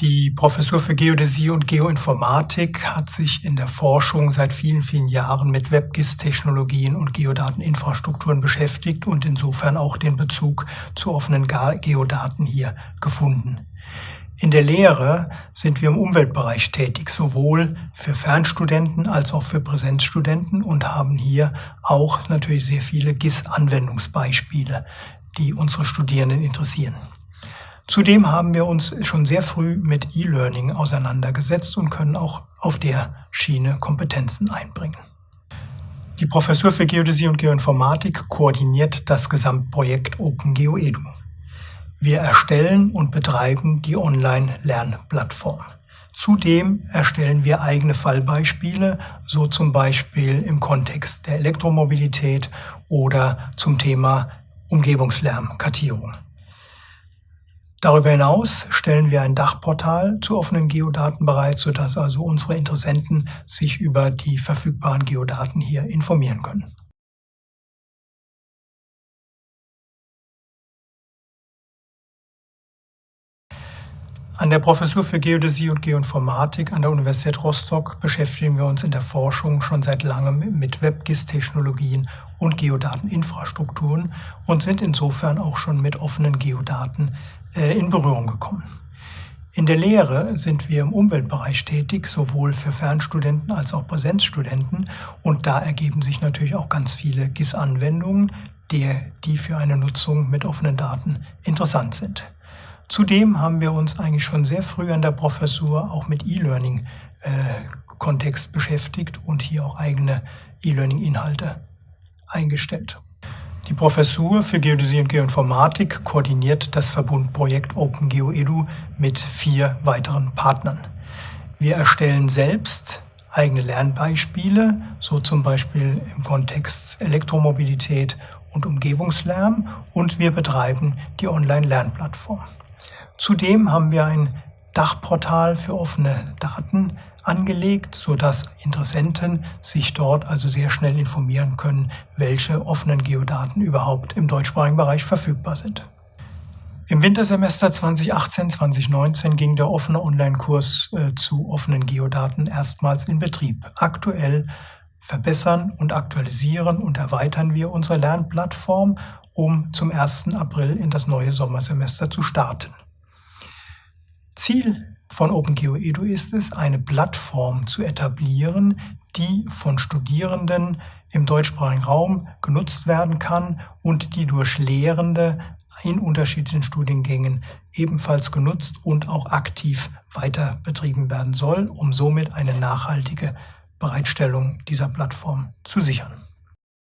Die Professur für Geodäsie und Geoinformatik hat sich in der Forschung seit vielen, vielen Jahren mit WebGIS-Technologien und Geodateninfrastrukturen beschäftigt und insofern auch den Bezug zu offenen Geodaten hier gefunden. In der Lehre sind wir im Umweltbereich tätig, sowohl für Fernstudenten als auch für Präsenzstudenten und haben hier auch natürlich sehr viele GIS-Anwendungsbeispiele, die unsere Studierenden interessieren. Zudem haben wir uns schon sehr früh mit E-Learning auseinandergesetzt und können auch auf der Schiene Kompetenzen einbringen. Die Professur für Geodäsie und Geoinformatik koordiniert das Gesamtprojekt OpenGeoEDU. Wir erstellen und betreiben die Online-Lernplattform. Zudem erstellen wir eigene Fallbeispiele, so zum Beispiel im Kontext der Elektromobilität oder zum Thema Umgebungslärmkartierung. Darüber hinaus stellen wir ein Dachportal zu offenen Geodaten bereit, sodass also unsere Interessenten sich über die verfügbaren Geodaten hier informieren können. An der Professur für Geodäsie und Geoinformatik an der Universität Rostock beschäftigen wir uns in der Forschung schon seit langem mit WebGIS-Technologien und Geodateninfrastrukturen und sind insofern auch schon mit offenen Geodaten äh, in Berührung gekommen. In der Lehre sind wir im Umweltbereich tätig, sowohl für Fernstudenten als auch Präsenzstudenten. Und da ergeben sich natürlich auch ganz viele GIS-Anwendungen, die für eine Nutzung mit offenen Daten interessant sind. Zudem haben wir uns eigentlich schon sehr früh an der Professur auch mit E-Learning-Kontext äh, beschäftigt und hier auch eigene E-Learning-Inhalte eingestellt. Die Professur für Geodäsie und Geoinformatik koordiniert das Verbundprojekt OpenGeoEDU mit vier weiteren Partnern. Wir erstellen selbst eigene Lernbeispiele, so zum Beispiel im Kontext Elektromobilität und Umgebungslärm und wir betreiben die Online-Lernplattform. Zudem haben wir ein Dachportal für offene Daten angelegt, sodass Interessenten sich dort also sehr schnell informieren können, welche offenen Geodaten überhaupt im deutschsprachigen Bereich verfügbar sind. Im Wintersemester 2018-2019 ging der offene Online-Kurs äh, zu offenen Geodaten erstmals in Betrieb. Aktuell verbessern und aktualisieren und erweitern wir unsere Lernplattform, um zum 1. April in das neue Sommersemester zu starten. Ziel von OpenGeoEDU ist es, eine Plattform zu etablieren, die von Studierenden im deutschsprachigen Raum genutzt werden kann und die durch Lehrende in unterschiedlichen Studiengängen ebenfalls genutzt und auch aktiv weiter betrieben werden soll, um somit eine nachhaltige Bereitstellung dieser Plattform zu sichern.